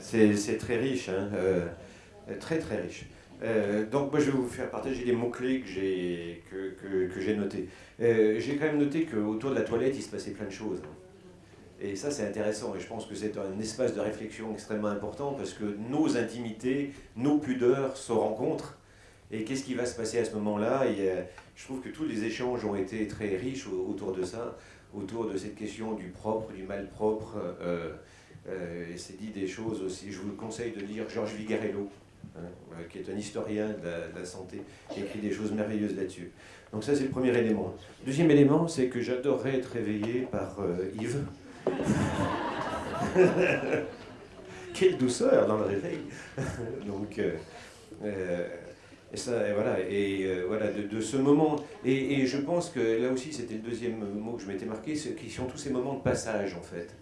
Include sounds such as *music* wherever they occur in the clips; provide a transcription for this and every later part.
c'est très riche, hein, euh, très très riche. Euh, donc moi je vais vous faire partager les mots-clés que j'ai que, que, notés. Euh, j'ai quand même noté qu'autour de la toilette il se passait plein de choses. Hein. Et ça c'est intéressant et je pense que c'est un espace de réflexion extrêmement important parce que nos intimités, nos pudeurs se rencontrent. Et qu'est-ce qui va se passer à ce moment-là? Je trouve que tous les échanges ont été très riches autour de ça, autour de cette question du propre, du malpropre. Euh, euh, et c'est dit des choses aussi. Je vous conseille de lire Georges Vigarello, hein, qui est un historien de la, santé, qui écrit des choses merveilleuses là-dessus. Donc ça, c'est le premier élément. Deuxième élément, c'est que j'adorerais être réveillé par euh, Yves. *laughs* Quelle douceur dans le réveil *laughs* Donc, euh, et, ça, voilà, et voilà de, ce moment. Et, et, je pense que là aussi, c'était le deuxième mot que je m'étais marqué, qui sont tous ces moments de passage, en fait.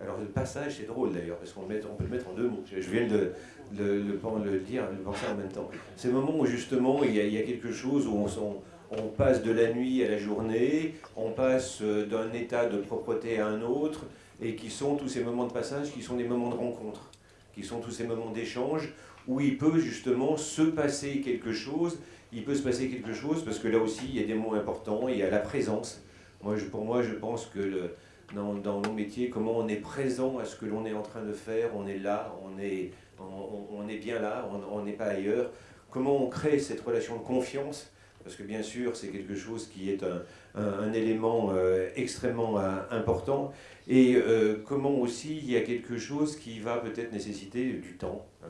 Alors le passage, c'est drôle d'ailleurs, parce qu'on peut le mettre en deux mots. Je viens de le, dire, le penser en même temps. C'est le moment où justement il y, a, quelque chose où on, on, passe de la nuit à la journée, on passe euh, d'un état de propreté à un autre, et qui sont tous ces moments de passage, qui sont des moments de rencontre, qui sont tous ces moments d'échange, où il peut justement se passer quelque chose, il peut se passer quelque chose, parce que là aussi il y a des mots importants, il y a la présence. Moi, pour moi, je pense que le, dans, dans, nos métiers, comment on est présent à ce que l'on est en train de faire, on est là, on est, on, est bien là, on n'est pas ailleurs. Comment on crée cette relation de confiance? Parce que bien sûr, c'est quelque chose qui est un, un, élément euh, extrêmement euh, important, et euh, comment aussi il y a quelque chose qui va peut-être nécessiter du temps, hein,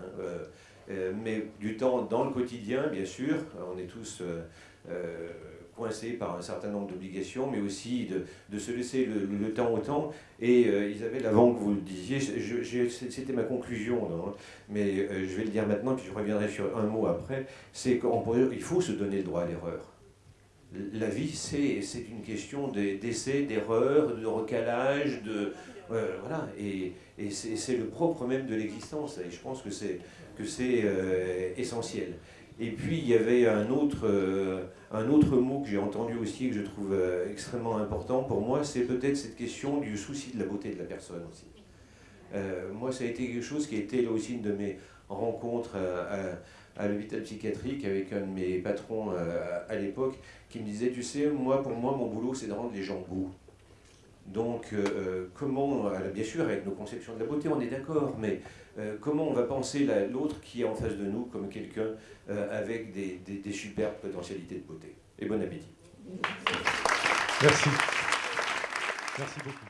mais du temps dans le quotidien, bien sûr, on est tous coincés par un certain nombre d'obligations, mais aussi de, se laisser le, temps au temps. Et euh, Isabelle, avant que vous le disiez, c'était ma conclusion, non mais euh, je vais le dire maintenant, puis je reviendrai sur un mot après, c'est qu'il faut se donner le droit à l'erreur. La vie, c'est une question d'essai, d'erreur, de recalage, de... Euh, voilà, et, et c'est le propre même de l'existence, et je pense que c'est essentiel. Et puis il y avait un autre, euh, un autre mot que j'ai entendu aussi, que je trouve euh, extrêmement important pour moi, c'est peut-être cette question du souci de la beauté de la personne aussi. Euh, moi, ça a été quelque chose qui a été là aussi une de mes rencontres à, à l'hôpital psychiatrique avec un de mes patrons à l'époque, qui me disait, tu sais, moi, pour moi, mon boulot, c'est de rendre les gens beaux. Donc, euh, comment, euh, bien sûr, avec nos conceptions de la beauté, on est d'accord, mais euh, comment on va penser l'autre qui est en face de nous comme quelqu'un avec des, des superbes potentialités de beauté? Et bon appétit. Merci. Merci beaucoup.